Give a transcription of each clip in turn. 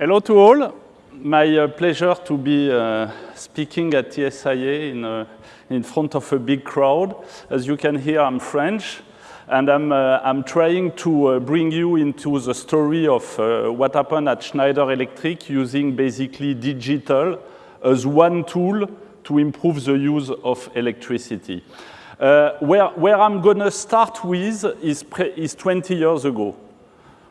Hello to all. My uh, pleasure to be uh, speaking at TSIA in, uh, in front of a big crowd. As you can hear, I'm French, and I'm, uh, I'm trying to uh, bring you into the story of uh, what happened at Schneider Electric using basically digital as one tool to improve the use of electricity. where, where I'm going to start with is, is 20 years ago.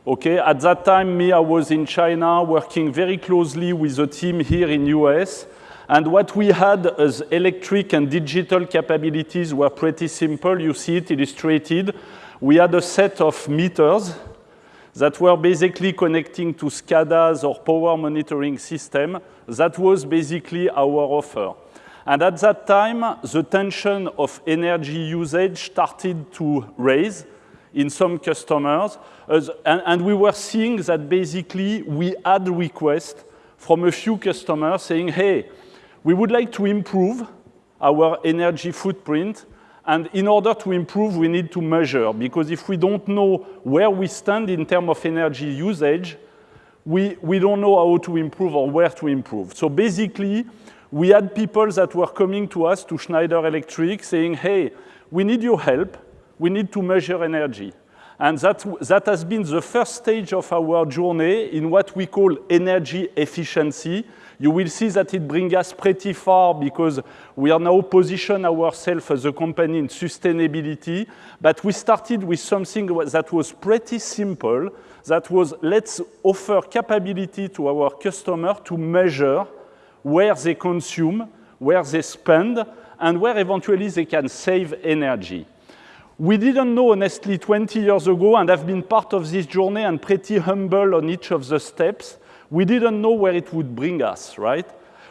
Okay, at that time, me, I was in China working very closely with a team here in US. And what we had as electric and digital capabilities were pretty simple. You see it illustrated. We had a set of meters that were basically connecting to SCADAs or power monitoring system. That was basically our offer. And at that time, the tension of energy usage started to raise in some customers. As, and, and, we were seeing that basically we had requests from a few customers saying, hey, we would like to improve our energy footprint. And in order to improve, we need to measure. Because if we don't know where we stand in terms of energy usage, we, we don't know how to improve or where to improve. So basically, we had people that were coming to us, to Schneider Electric, saying, hey, we need your help we need to measure energy. And that, that has been the first stage of our journey in what we call energy efficiency. You will see that it brings us pretty far because we are now positioning ourselves as a company in sustainability. But we started with something that was pretty simple. That was let's offer capability to our customer to measure where they consume, where they spend, and where eventually they can save energy. We didn't know, honestly, 20 years ago, and I've been part of this journey and pretty humble on each of the steps. We didn't know where it would bring us, right?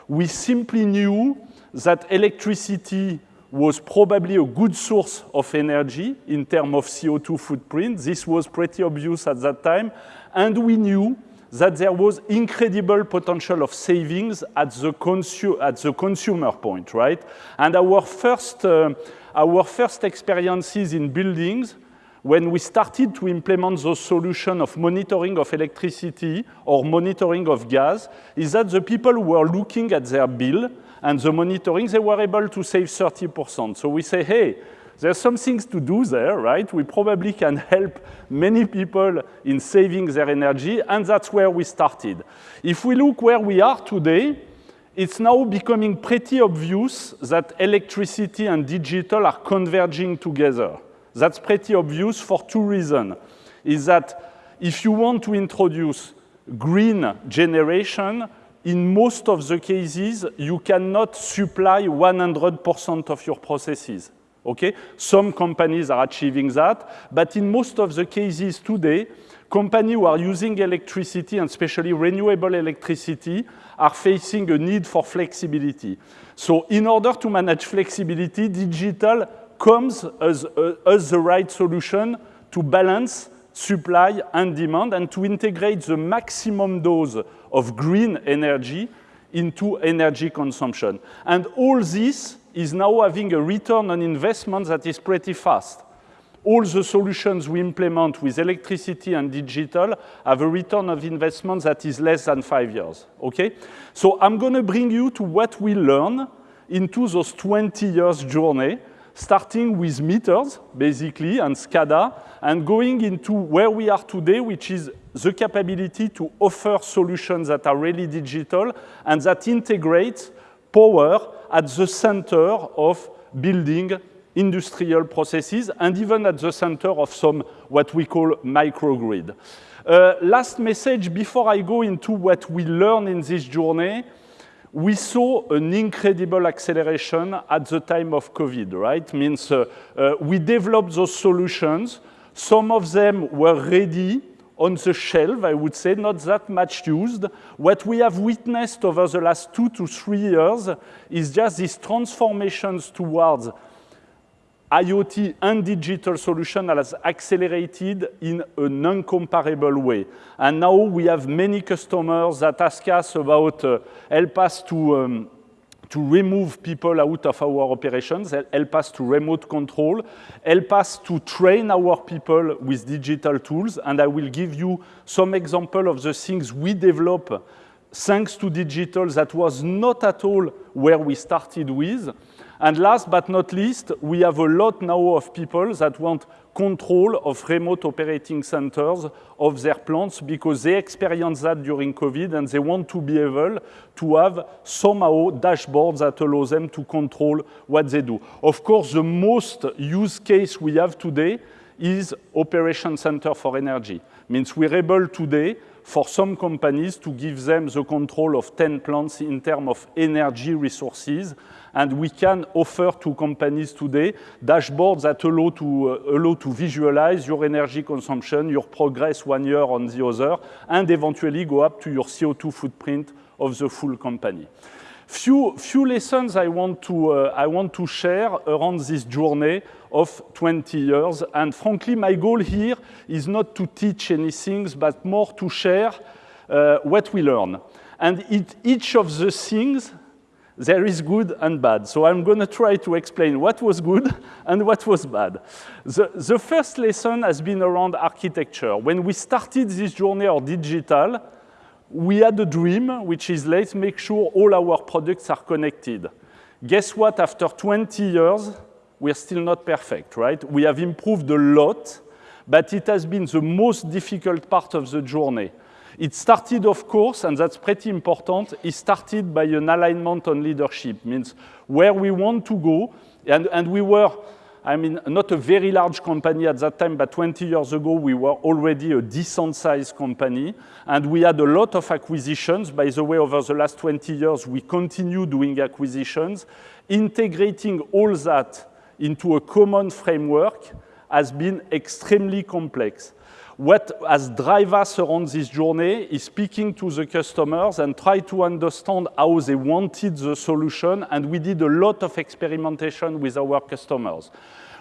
We simply knew that electricity was probably a good source of energy in terms of CO2 footprint. This was pretty obvious at that time. And we knew that there was incredible potential of savings at the, at the consumer point, right? And our first uh, our first experiences in buildings when we started to implement the solution of monitoring of electricity or monitoring of gas is that the people were looking at their bill and the monitoring, they were able to save 30%. So we say, hey, there's some things to do there, right? We probably can help many people in saving their energy, and that's where we started. If we look where we are today, it's now becoming pretty obvious that electricity and digital are converging together. That's pretty obvious for two reasons. Is that if you want to introduce green generation, in most of the cases, you cannot supply 100% of your processes. Okay? Some companies are achieving that, but in most of the cases today, companies who are using electricity, and especially renewable electricity, are facing a need for flexibility. So in order to manage flexibility, digital comes as, uh, as the right solution to balance supply and demand and to integrate the maximum dose of green energy into energy consumption. And all this is now having a return on investment that is pretty fast all the solutions we implement with electricity and digital have a return of investment that is less than five years, okay? So I'm gonna bring you to what we learn into those 20 years journey, starting with meters, basically, and SCADA, and going into where we are today, which is the capability to offer solutions that are really digital and that integrate power at the center of building industrial processes, and even at the center of some what we call microgrid. Uh, last message before I go into what we learn in this journey, we saw an incredible acceleration at the time of COVID, right? Means uh, uh, we developed those solutions. Some of them were ready on the shelf, I would say, not that much used. What we have witnessed over the last two to three years is just these transformations towards IoT and digital solution that has accelerated in an incomparable way. And now we have many customers that ask us about, uh, help us to, um, to remove people out of our operations, help us to remote control, help us to train our people with digital tools. And I will give you some example of the things we develop thanks to digital that was not at all where we started with. And last but not least, we have a lot now of people that want control of remote operating centers of their plants because they experienced that during COVID and they want to be able to have somehow dashboards that allow them to control what they do. Of course, the most use case we have today is operation center for energy. Means we're able today for some companies to give them the control of 10 plants in terms of energy resources and we can offer to companies today dashboards that allow to, uh, allow to visualize your energy consumption, your progress one year on the other, and eventually go up to your CO2 footprint of the full company. Few, few lessons I want, to, uh, I want to share around this journey of 20 years. And frankly, my goal here is not to teach anything, but more to share uh, what we learn. And it, each of the things there is good and bad. So I'm going to try to explain what was good and what was bad. The, the first lesson has been around architecture. When we started this journey of digital, we had a dream, which is let's make sure all our products are connected. Guess what? After 20 years, we're still not perfect, right? We have improved a lot, but it has been the most difficult part of the journey. It started, of course, and that's pretty important, it started by an alignment on leadership, means where we want to go, and, and we were, I mean, not a very large company at that time, but 20 years ago, we were already a decent sized company, and we had a lot of acquisitions. By the way, over the last 20 years, we continue doing acquisitions. Integrating all that into a common framework has been extremely complex what has driven us around this journey is speaking to the customers and try to understand how they wanted the solution. And we did a lot of experimentation with our customers.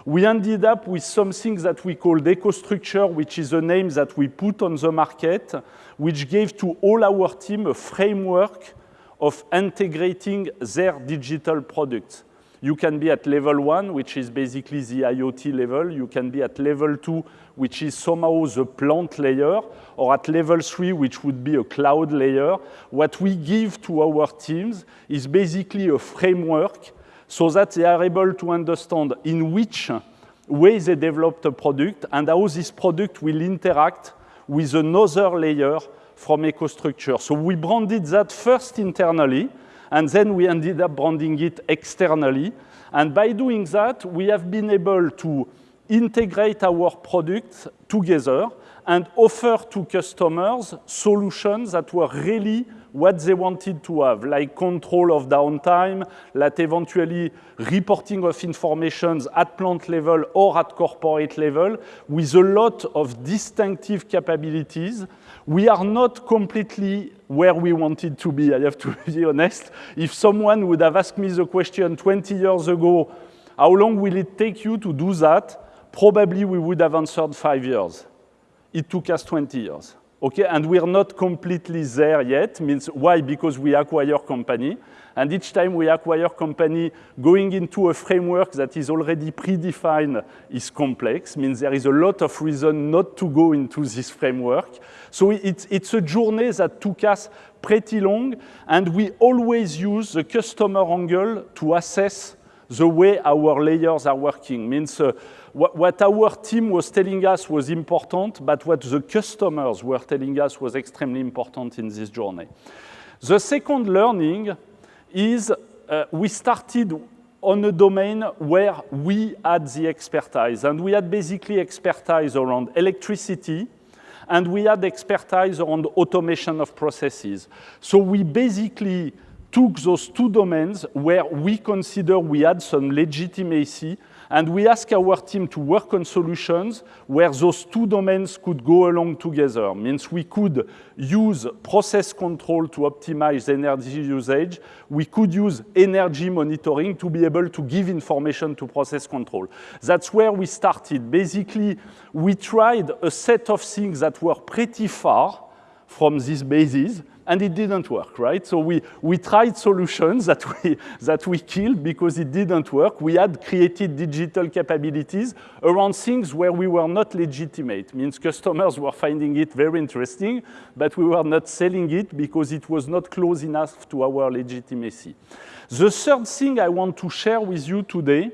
We ended up with something that we called EcoStruxure, which is a name that we put on the market, which gave to all our team a framework of integrating their digital products. You can be at level one, which is basically the IoT level. You can be at level two, which is somehow the plant layer, or at level three, which would be a cloud layer. What we give to our teams is basically a framework so that they are able to understand in which way they developed a product and how this product will interact with another layer from EcoStruxure. So we branded that first internally, and then we ended up branding it externally. And by doing that, we have been able to integrate our products together and offer to customers solutions that were really what they wanted to have, like control of downtime, like eventually reporting of information at plant level or at corporate level, with a lot of distinctive capabilities. We are not completely where we wanted to be, I have to be honest. If someone would have asked me the question 20 years ago, how long will it take you to do that? probably we would have answered five years. It took us 20 years. Okay, and we're not completely there yet. Means why? Because we acquire company, and each time we acquire company, going into a framework that is already predefined is complex. Means there is a lot of reason not to go into this framework. So it's, it's a journey that took us pretty long, and we always use the customer angle to assess the way our layers are working. Means uh, what, what our team was telling us was important, but what the customers were telling us was extremely important in this journey. The second learning is uh, we started on a domain where we had the expertise, and we had basically expertise around electricity, and we had expertise around automation of processes. So we basically took those two domains where we consider we had some legitimacy and we ask our team to work on solutions where those two domains could go along together. Means we could use process control to optimize energy usage. We could use energy monitoring to be able to give information to process control. That's where we started. Basically, we tried a set of things that were pretty far from these bases, and it didn't work, right? So we, we tried solutions that we, that we killed because it didn't work. We had created digital capabilities around things where we were not legitimate, means customers were finding it very interesting, but we were not selling it because it was not close enough to our legitimacy. The third thing I want to share with you today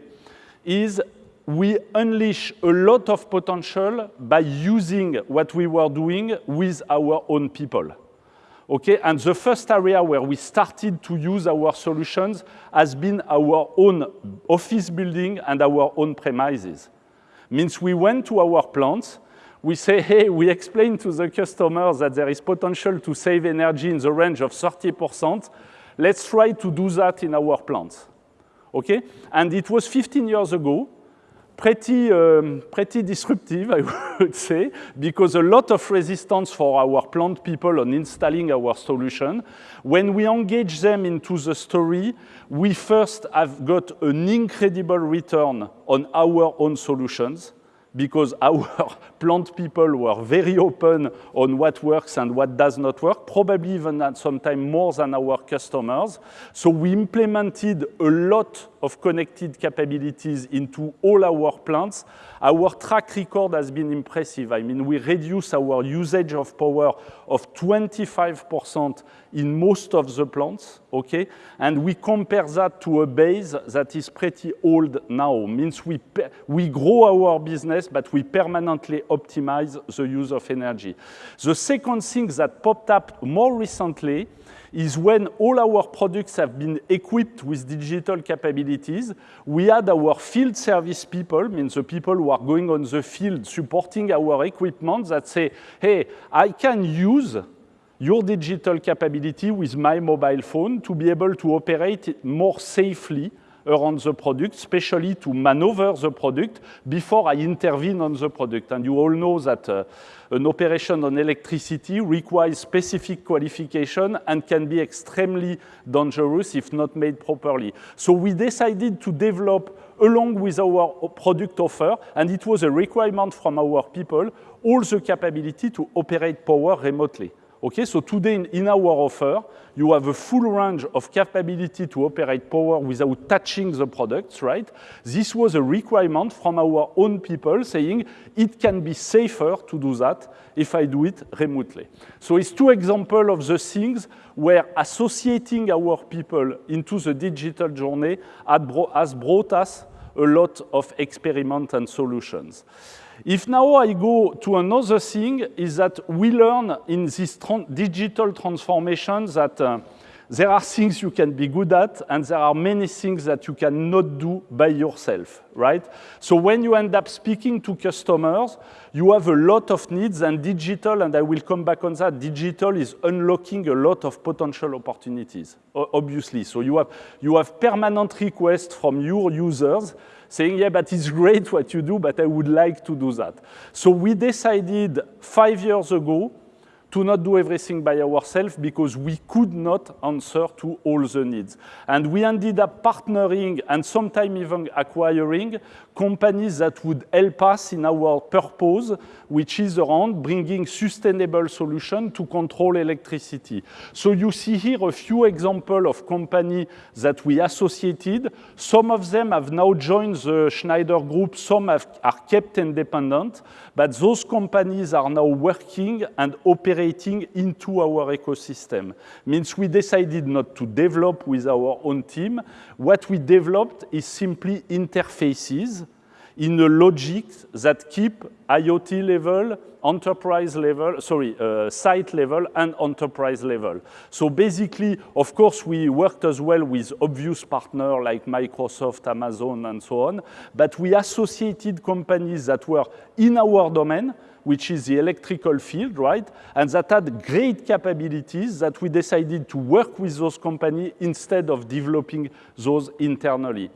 is we unleash a lot of potential by using what we were doing with our own people. Okay, and the first area where we started to use our solutions has been our own office building and our own premises. Means we went to our plants, we say, hey, we explain to the customers that there is potential to save energy in the range of 30%. Let's try to do that in our plants. Okay? And it was 15 years ago, pretty, um, pretty disruptive, I would say, because a lot of resistance for our plant people on installing our solution. When we engage them into the story, we first have got an incredible return on our own solutions because our plant people were very open on what works and what does not work, probably even at some time more than our customers. So we implemented a lot of connected capabilities into all our plants. Our track record has been impressive. I mean, we reduce our usage of power of 25% in most of the plants, okay? And we compare that to a base that is pretty old now. Means we, we grow our business, but we permanently optimize the use of energy. The second thing that popped up more recently is when all our products have been equipped with digital capabilities, we had our field service people, means the people who are going on the field supporting our equipment that say, hey, I can use your digital capability with my mobile phone to be able to operate more safely around the product, especially to maneuver the product before I intervene on the product. And you all know that uh, an operation on electricity requires specific qualification and can be extremely dangerous if not made properly. So we decided to develop along with our product offer, and it was a requirement from our people, all the capability to operate power remotely. Okay, so today in, our offer, you have a full range of capability to operate power without touching the products, right? This was a requirement from our own people saying it can be safer to do that if I do it remotely. So it's two examples of the things where associating our people into the digital journey has brought us a lot of experiments and solutions. If now I go to another thing, is that we learn in this digital transformation that uh, there are things you can be good at, and there are many things that you cannot do by yourself, right? So when you end up speaking to customers, you have a lot of needs, and digital, and I will come back on that, digital is unlocking a lot of potential opportunities, obviously. So you have, you have permanent requests from your users saying, yeah, but it's great what you do, but I would like to do that. So we decided five years ago to not do everything by ourselves because we could not answer to all the needs. And we ended up partnering and sometimes even acquiring companies that would help us in our purpose, which is around bringing sustainable solutions to control electricity. So you see here a few examples of companies that we associated. Some of them have now joined the Schneider Group, some have, are kept independent, but those companies are now working and operating into our ecosystem. Means we decided not to develop with our own team. What we developed is simply interfaces in a logic that keep IoT level, enterprise level, sorry, uh, site level and enterprise level. So basically, of course, we worked as well with obvious partners like Microsoft, Amazon, and so on, but we associated companies that were in our domain, which is the electrical field, right? And that had great capabilities that we decided to work with those companies instead of developing those internally.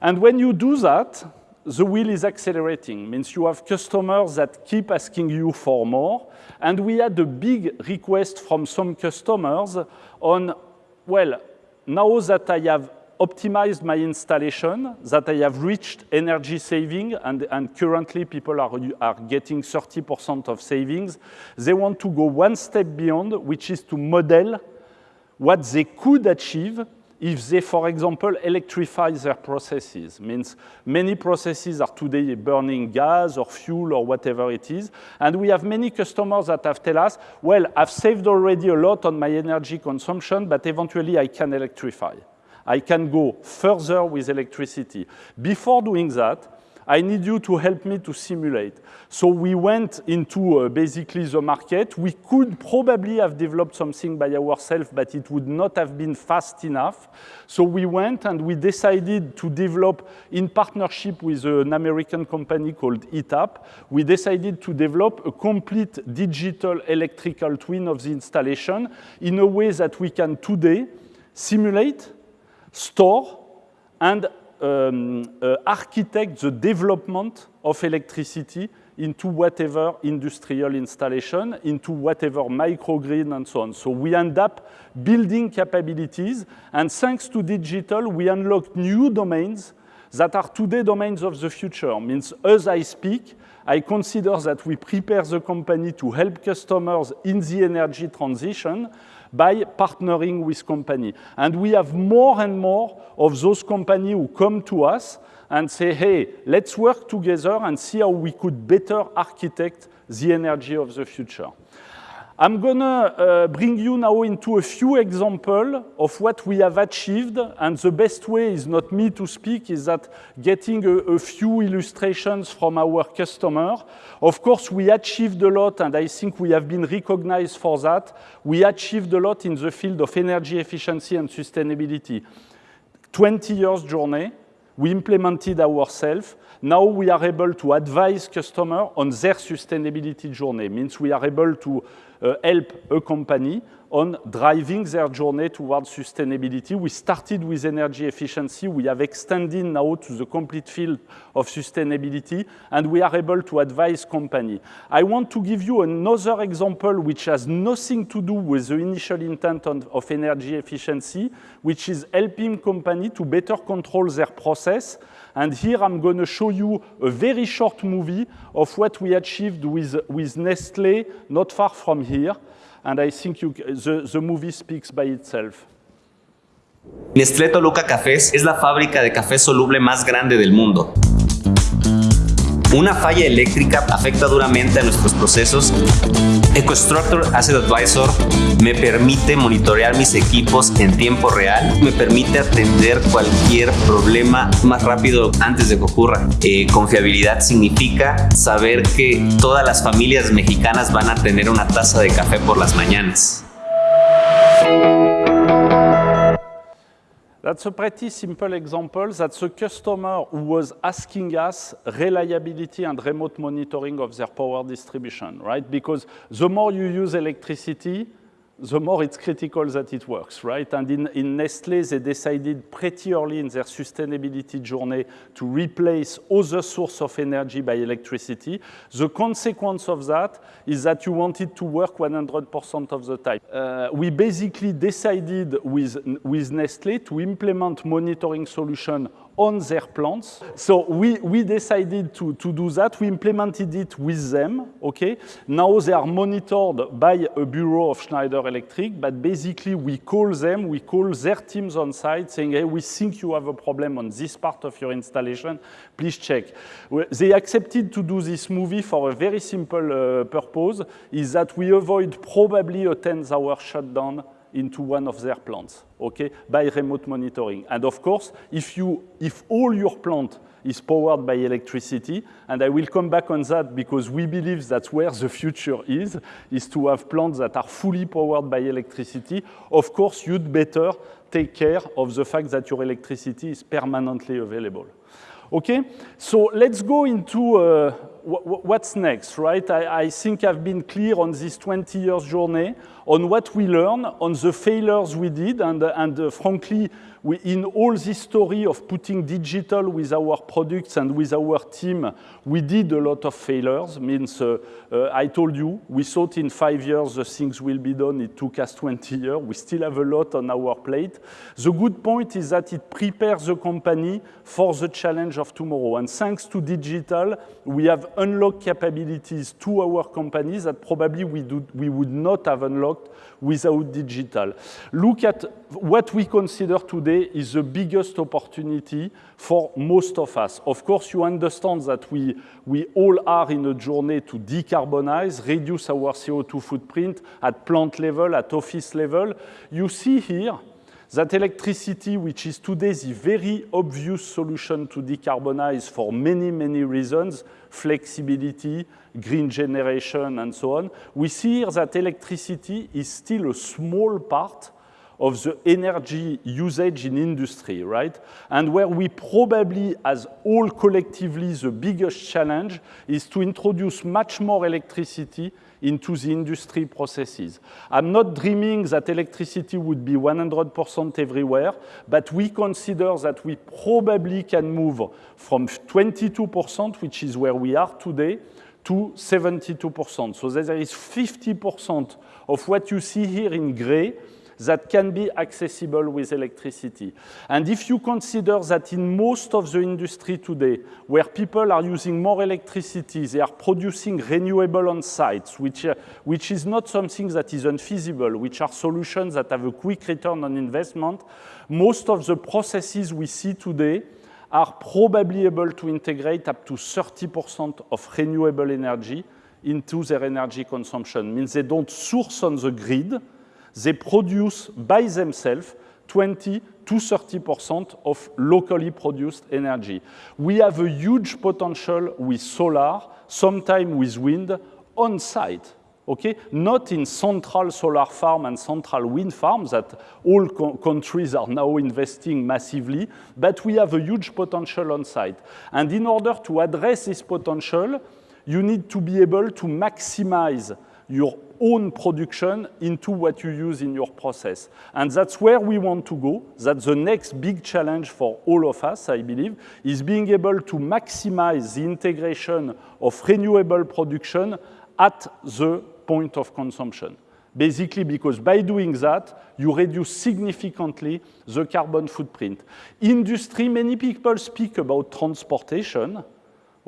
And when you do that, the wheel is accelerating, means you have customers that keep asking you for more. And we had a big request from some customers on, well, now that I have optimized my installation, that I have reached energy saving, and, and currently people are, are getting 30% of savings. They want to go one step beyond, which is to model what they could achieve if they, for example, electrify their processes. Means many processes are today burning gas or fuel or whatever it is. And we have many customers that have tell us, well, I've saved already a lot on my energy consumption, but eventually I can electrify. I can go further with electricity. Before doing that, I need you to help me to simulate. So we went into uh, basically the market. We could probably have developed something by ourselves, but it would not have been fast enough. So we went and we decided to develop in partnership with an American company called ETAP. We decided to develop a complete digital electrical twin of the installation in a way that we can today simulate, store, and um, uh, architect the development of electricity into whatever industrial installation, into whatever microgrid and so on. So we end up building capabilities, and thanks to digital, we unlock new domains that are today domains of the future. Means as I speak, I consider that we prepare the company to help customers in the energy transition, by partnering with company. And we have more and more of those companies who come to us and say, hey, let's work together and see how we could better architect the energy of the future. I'm gonna uh, bring you now into a few examples of what we have achieved, and the best way is not me to speak, is that getting a, a few illustrations from our customer. Of course, we achieved a lot, and I think we have been recognized for that. We achieved a lot in the field of energy efficiency and sustainability. 20 years journey, we implemented ourselves. Now we are able to advise customers on their sustainability journey. Means we are able to uh, help a company on driving their journey towards sustainability. We started with energy efficiency. We have extended now to the complete field of sustainability, and we are able to advise company. I want to give you another example which has nothing to do with the initial intent on, of energy efficiency, which is helping company to better control their process. And here I'm going to show you a very short movie of what we achieved with, with Nestle, not far from here and I think you, the, the movie speaks by itself. Nestlé Toluca Cafés es la fábrica de café soluble más grande del mundo. Una falla eléctrica afecta duramente a nuestros procesos. EcoStructure Asset Advisor me permite monitorear mis equipos en tiempo real, me permite atender cualquier problema más rápido antes de que ocurra. Eh, confiabilidad significa saber que todas las familias mexicanas van a tener una taza de café por las mañanas. That's a pretty simple example. That's a customer who was asking us reliability and remote monitoring of their power distribution, right? Because the more you use electricity, the more it's critical that it works, right? And in, in Nestle, they decided pretty early in their sustainability journey to replace other source of energy by electricity. The consequence of that is that you want it to work 100% of the time. Uh, we basically decided with, with Nestle to implement monitoring solution on their plants. So we, we decided to, to do that. We implemented it with them, okay? Now they are monitored by a bureau of Schneider Electric, but basically we call them, we call their teams on site saying, hey, we think you have a problem on this part of your installation, please check. They accepted to do this movie for a very simple uh, purpose, is that we avoid probably a 10-hour shutdown into one of their plants, okay, by remote monitoring. And of course, if, you, if all your plant is powered by electricity, and I will come back on that because we believe that's where the future is, is to have plants that are fully powered by electricity. Of course, you'd better take care of the fact that your electricity is permanently available. Okay, so let's go into uh, what's next, right? I, I, think I've been clear on this 20 years journey, on what we learn, on the failures we did, and, and uh, frankly, we, in all this story of putting digital with our products and with our team, we did a lot of failures. Means, uh, uh, I told you, we thought in five years the things will be done. It took us 20 years. We still have a lot on our plate. The good point is that it prepares the company for the challenge of tomorrow. And thanks to digital, we have unlocked capabilities to our companies that probably we, do, we would not have unlocked without digital. Look at what we consider today is the biggest opportunity for most of us. Of course, you understand that we, we all are in a journey to decarbonize, reduce our CO2 footprint at plant level, at office level. You see here that electricity, which is today the very obvious solution to decarbonize for many, many reasons, flexibility, green generation, and so on, we see here that electricity is still a small part of the energy usage in industry, right? And where we probably, as all collectively, the biggest challenge is to introduce much more electricity into the industry processes. I'm not dreaming that electricity would be 100% everywhere, but we consider that we probably can move from 22%, which is where we are today, to 72%. So there is 50% of what you see here in gray that can be accessible with electricity. And if you consider that in most of the industry today, where people are using more electricity, they are producing renewable on sites, which, uh, which is not something that is unfeasible, which are solutions that have a quick return on investment, most of the processes we see today are probably able to integrate up to 30% of renewable energy into their energy consumption. Means they don't source on the grid, they produce by themselves 20 to 30% of locally produced energy. We have a huge potential with solar, sometimes with wind, on site. Okay? Not in central solar farm and central wind farms that all co countries are now investing massively, but we have a huge potential on site. And in order to address this potential, you need to be able to maximize your own production into what you use in your process. And that's where we want to go. That's the next big challenge for all of us, I believe, is being able to maximize the integration of renewable production at the point of consumption. Basically, because by doing that, you reduce significantly the carbon footprint. Industry, many people speak about transportation,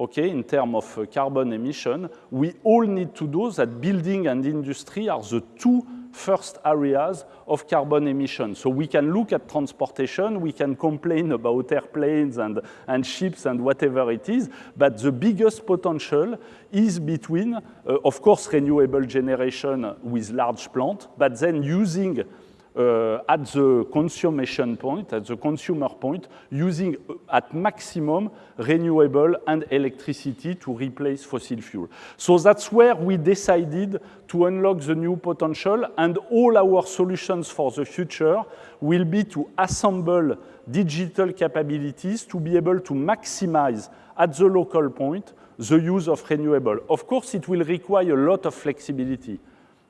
okay, in terms of uh, carbon emission, we all need to do that building and industry are the two first areas of carbon emission. So we can look at transportation, we can complain about airplanes and, and ships and whatever it is, but the biggest potential is between, uh, of course, renewable generation with large plant, but then using uh, at the consumption point, at the consumer point, using uh, at maximum renewable and electricity to replace fossil fuel. So that's where we decided to unlock the new potential and all our solutions for the future will be to assemble digital capabilities to be able to maximize at the local point the use of renewable. Of course, it will require a lot of flexibility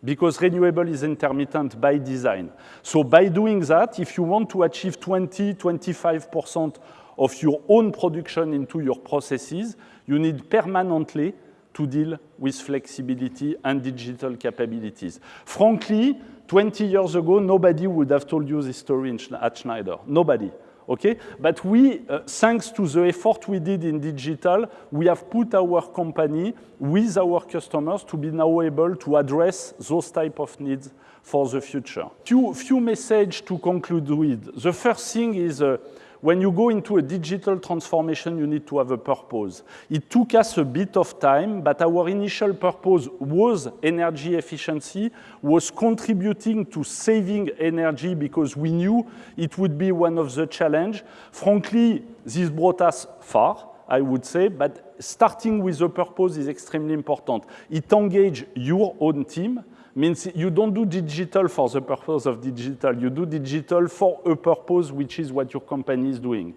because renewable is intermittent by design. So by doing that, if you want to achieve 20, 25% of your own production into your processes, you need permanently to deal with flexibility and digital capabilities. Frankly, 20 years ago, nobody would have told you this story at Schneider. Nobody. Okay? But we, uh, thanks to the effort we did in digital, we have put our company with our customers to be now able to address those type of needs for the future. Few, few messages to conclude with. The first thing is uh, when you go into a digital transformation, you need to have a purpose. It took us a bit of time, but our initial purpose was energy efficiency, was contributing to saving energy because we knew it would be one of the challenge. Frankly, this brought us far. I would say, but starting with a purpose is extremely important. It engages your own team, means you don't do digital for the purpose of digital. You do digital for a purpose, which is what your company is doing.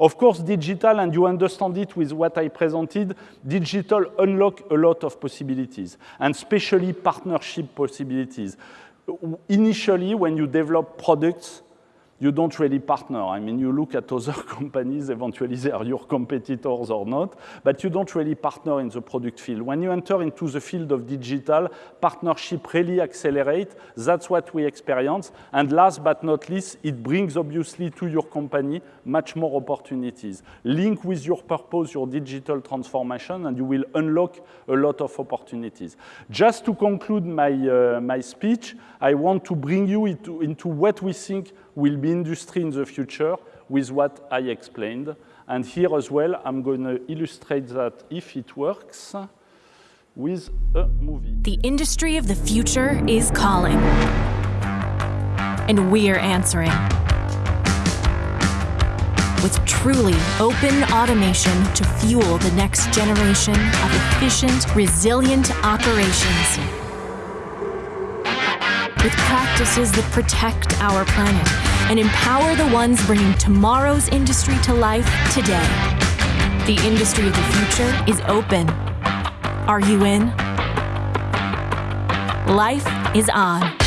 Of course, digital, and you understand it with what I presented, digital unlock a lot of possibilities, and especially partnership possibilities. Initially, when you develop products, you don't really partner. I mean, you look at other companies, eventually they are your competitors or not, but you don't really partner in the product field. When you enter into the field of digital, partnership really accelerate. That's what we experience. And last but not least, it brings obviously to your company much more opportunities. Link with your purpose, your digital transformation, and you will unlock a lot of opportunities. Just to conclude my, uh, my speech, I want to bring you into, into what we think will be industry in the future with what I explained. And here as well, I'm going to illustrate that if it works with a movie. The industry of the future is calling. And we're answering. With truly open automation to fuel the next generation of efficient, resilient operations. With practices that protect our planet and empower the ones bringing tomorrow's industry to life today. The industry of the future is open. Are you in? Life is on.